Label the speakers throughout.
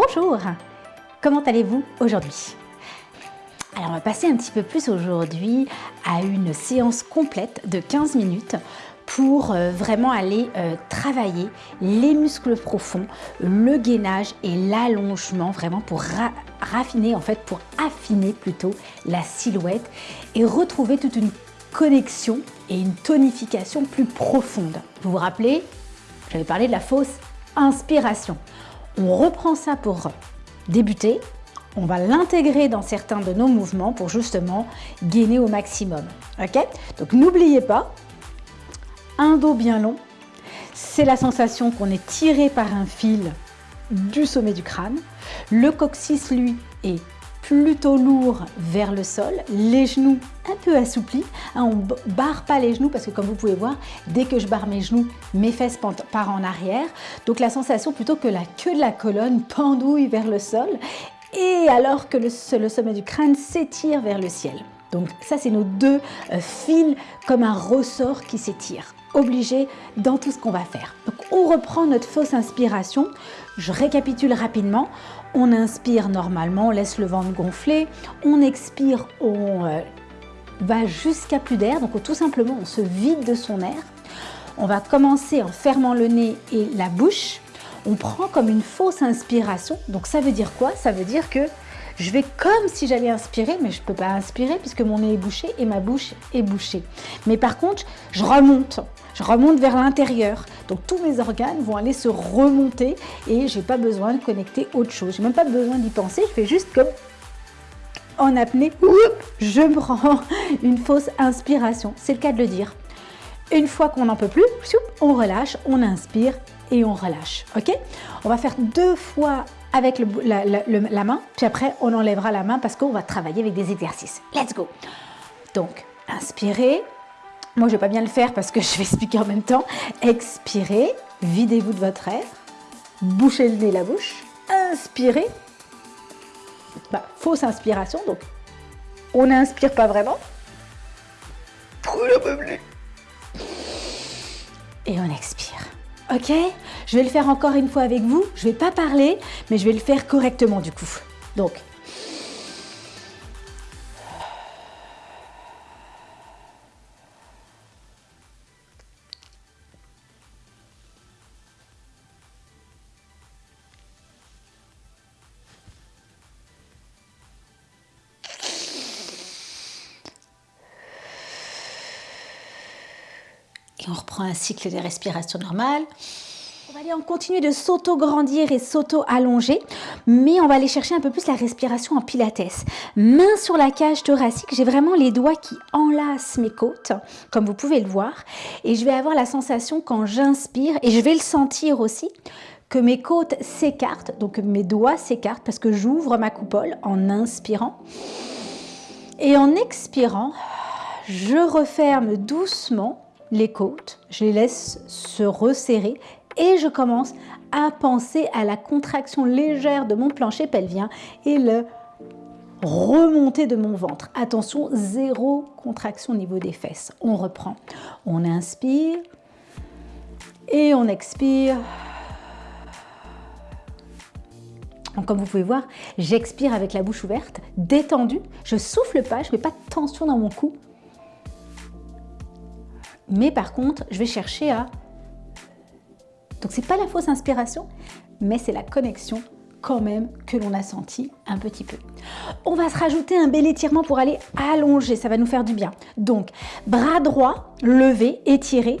Speaker 1: Bonjour, comment allez-vous aujourd'hui? Alors on va passer un petit peu plus aujourd'hui à une séance complète de 15 minutes pour euh, vraiment aller euh, travailler les muscles profonds, le gainage et l'allongement, vraiment pour raffiner, en fait pour affiner plutôt la silhouette et retrouver toute une connexion et une tonification plus profonde. Vous vous rappelez, j'avais parlé de la fausse inspiration. On reprend ça pour débuter. On va l'intégrer dans certains de nos mouvements pour justement gainer au maximum. Ok? Donc n'oubliez pas, un dos bien long, c'est la sensation qu'on est tiré par un fil du sommet du crâne. Le coccyx, lui, est plutôt lourd vers le sol, les genoux un peu assouplis. Hein, on ne barre pas les genoux parce que comme vous pouvez voir, dès que je barre mes genoux, mes fesses partent en arrière. Donc la sensation plutôt que la queue de la colonne pendouille vers le sol et alors que le, le sommet du crâne s'étire vers le ciel. Donc ça, c'est nos deux euh, fils comme un ressort qui s'étire obligé dans tout ce qu'on va faire. Donc on reprend notre fausse inspiration. Je récapitule rapidement. On inspire normalement, on laisse le ventre gonfler. On expire, on euh, va jusqu'à plus d'air. Donc tout simplement, on se vide de son air. On va commencer en fermant le nez et la bouche. On prend comme une fausse inspiration. Donc ça veut dire quoi? Ça veut dire que je vais comme si j'allais inspirer, mais je ne peux pas inspirer puisque mon nez est bouché et ma bouche est bouchée. Mais par contre, je remonte. Je remonte vers l'intérieur. Donc tous mes organes vont aller se remonter et je n'ai pas besoin de connecter autre chose. Je n'ai même pas besoin d'y penser. Je fais juste comme en apnée. Je prends une fausse inspiration. C'est le cas de le dire. Une fois qu'on n'en peut plus, on relâche, on inspire et on relâche. Ok? On va faire deux fois avec la, main, puis après on enlèvera la main parce qu'on va travailler avec des exercices. Let's go Donc, inspirez. Moi, je vais pas bien le faire parce que je vais expliquer en même temps. Expirez, videz-vous de votre air, bouchez le nez, la bouche, inspirez. Bah, fausse inspiration, donc on n'inspire pas vraiment. Et on expire. Ok Je vais le faire encore une fois avec vous. Je ne vais pas parler, mais je vais le faire correctement du coup. Donc, et on reprend un cycle de respiration normale. On va aller en continuer de s'auto-grandir et s'auto-allonger, mais on va aller chercher un peu plus la respiration en pilates. Main sur la cage thoracique, j'ai vraiment les doigts qui enlacent mes côtes, comme vous pouvez le voir. Et je vais avoir la sensation quand j'inspire, et je vais le sentir aussi, que mes côtes s'écartent, donc mes doigts s'écartent parce que j'ouvre ma coupole en inspirant. Et en expirant, je referme doucement les côtes, je les laisse se resserrer et je commence à penser à la contraction légère de mon plancher pelvien et le remonter de mon ventre. Attention, zéro contraction au niveau des fesses. On reprend. On inspire et on expire. comme vous pouvez voir, j'expire avec la bouche ouverte, détendue. Je souffle pas, je ne mets pas de tension dans mon cou. Mais par contre, je vais chercher à... Donc c'est pas la fausse inspiration, mais c'est la connexion quand même que l'on a senti un petit peu. On va se rajouter un bel étirement pour aller allonger, ça va nous faire du bien. Donc, bras droit, levé, étiré,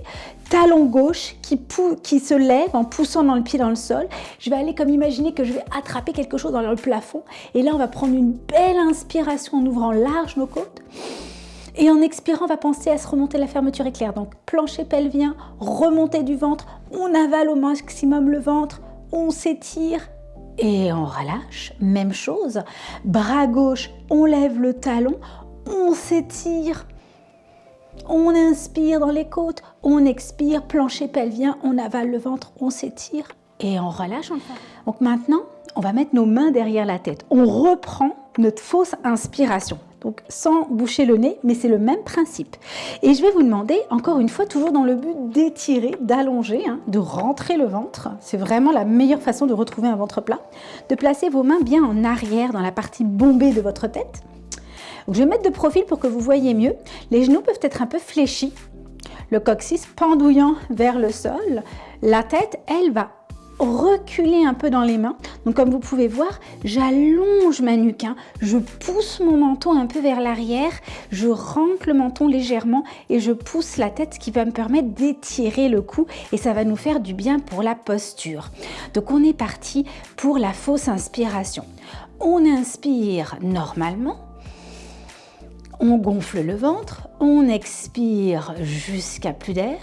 Speaker 1: talon gauche qui, qui se lève en poussant dans le pied dans le sol. Je vais aller comme imaginer que je vais attraper quelque chose dans le plafond. Et là, on va prendre une belle inspiration en ouvrant large nos côtes. Et en expirant, on va penser à se remonter la fermeture éclair. Donc plancher pelvien, remontée du ventre, on avale au maximum le ventre, on s'étire et on relâche. Même chose, bras gauche, on lève le talon, on s'étire. On inspire dans les côtes, on expire, plancher pelvien, on avale le ventre, on s'étire et on relâche. Donc maintenant, on va mettre nos mains derrière la tête. On reprend notre fausse inspiration. Donc sans boucher le nez, mais c'est le même principe. Et je vais vous demander, encore une fois, toujours dans le but d'étirer, d'allonger, hein, de rentrer le ventre, c'est vraiment la meilleure façon de retrouver un ventre plat, de placer vos mains bien en arrière dans la partie bombée de votre tête. je vais mettre de profil pour que vous voyez mieux. Les genoux peuvent être un peu fléchis, le coccyx pendouillant vers le sol. La tête, elle, va reculer un peu dans les mains. Donc comme vous pouvez voir, j'allonge ma nuque, hein. je pousse mon menton un peu vers l'arrière, je rentre le menton légèrement et je pousse la tête, ce qui va me permettre d'étirer le cou et ça va nous faire du bien pour la posture. Donc on est parti pour la fausse inspiration. On inspire normalement, on gonfle le ventre, on expire jusqu'à plus d'air,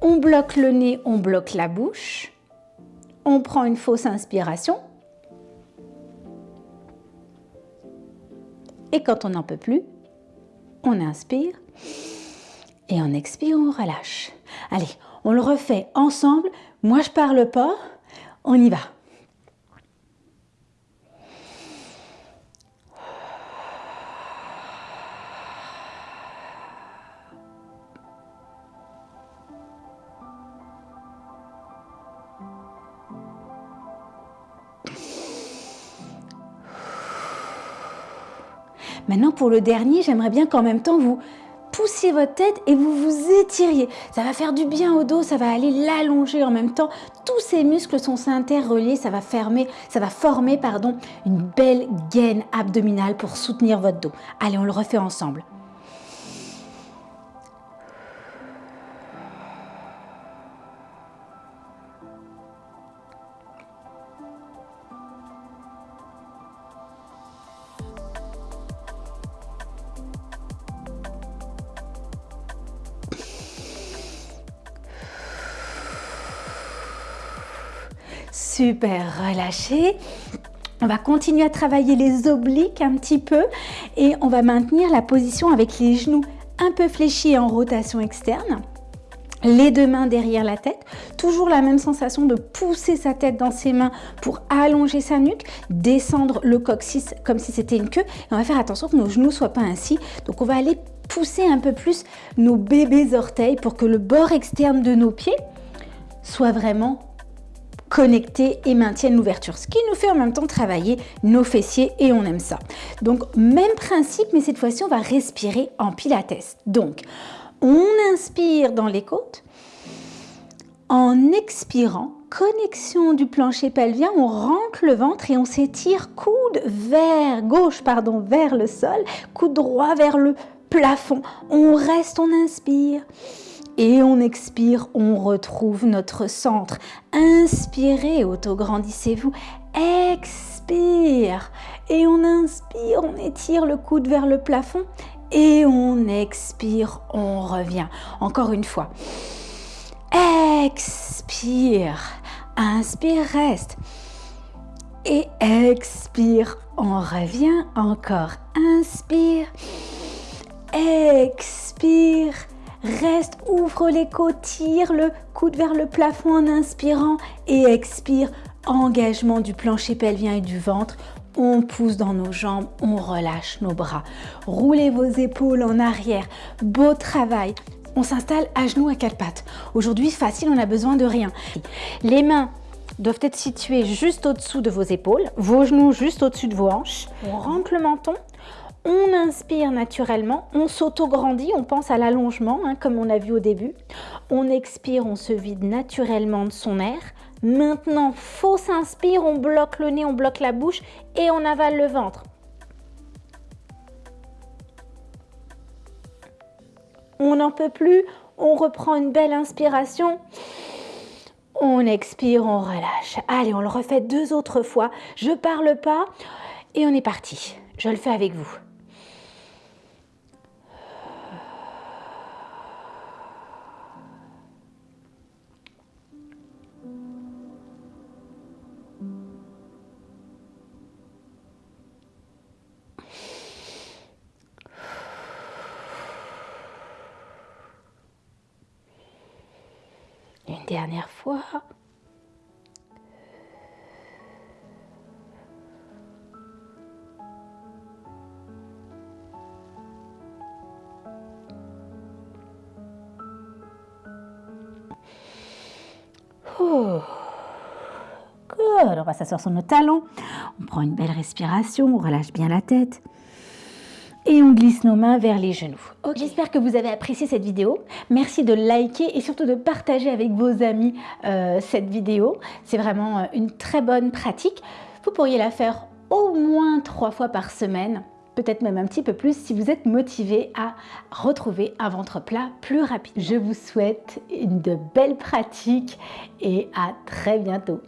Speaker 1: on bloque le nez, on bloque la bouche, on prend une fausse inspiration. Et quand on n'en peut plus, on inspire et on expire, on relâche. Allez, on le refait ensemble. Moi, je parle pas. On y va. Maintenant, pour le dernier, j'aimerais bien qu'en même temps, vous poussiez votre tête et vous vous étiriez. Ça va faire du bien au dos, ça va aller l'allonger en même temps. Tous ces muscles sont interreliés, ça va, fermer, ça va former pardon, une belle gaine abdominale pour soutenir votre dos. Allez, on le refait ensemble. Super, relâché. On va continuer à travailler les obliques un petit peu et on va maintenir la position avec les genoux un peu fléchis en rotation externe. Les deux mains derrière la tête, toujours la même sensation de pousser sa tête dans ses mains pour allonger sa nuque, descendre le coccyx comme si c'était une queue. Et on va faire attention que nos genoux ne soient pas ainsi. Donc on va aller pousser un peu plus nos bébés orteils pour que le bord externe de nos pieds soit vraiment connectés et maintiennent l'ouverture. Ce qui nous fait en même temps travailler nos fessiers et on aime ça. Donc, même principe, mais cette fois-ci, on va respirer en pilates. Donc, on inspire dans les côtes. En expirant, connexion du plancher pelvien, on rentre le ventre et on s'étire coude vers gauche, pardon, vers le sol, coude droit vers le plafond. On reste, on inspire et on expire, on retrouve notre centre. Inspirez, autograndissez-vous. Expire et on inspire, on étire le coude vers le plafond et on expire, on revient. Encore une fois. Expire, inspire, reste. Et expire, on revient encore. Inspire, expire, Reste, ouvre les côtes, tire le coude vers le plafond en inspirant et expire. Engagement du plancher pelvien et du ventre. On pousse dans nos jambes, on relâche nos bras. Roulez vos épaules en arrière. Beau travail. On s'installe à genoux à quatre pattes. Aujourd'hui, facile, on n'a besoin de rien. Les mains doivent être situées juste au-dessous de vos épaules, vos genoux juste au-dessus de vos hanches. On rentre le menton, on inspire naturellement, on s'auto-grandit, on pense à l'allongement, hein, comme on a vu au début. On expire, on se vide naturellement de son air. Maintenant, fausse inspire, on bloque le nez, on bloque la bouche et on avale le ventre. On n'en peut plus, on reprend une belle inspiration. On expire, on relâche. Allez, on le refait deux autres fois. Je parle pas et on est parti. Je le fais avec vous. dernière fois. Oh, good. On va s'asseoir sur nos talons. On prend une belle respiration, on relâche bien la tête. Et on glisse nos mains vers les genoux. J'espère que vous avez apprécié cette vidéo. Merci de liker et surtout de partager avec vos amis euh, cette vidéo. C'est vraiment euh, une très bonne pratique. Vous pourriez la faire au moins trois fois par semaine peut-être même un petit peu plus si vous êtes motivé à retrouver un ventre plat plus rapide. Je vous souhaite une de belles pratiques et à très bientôt.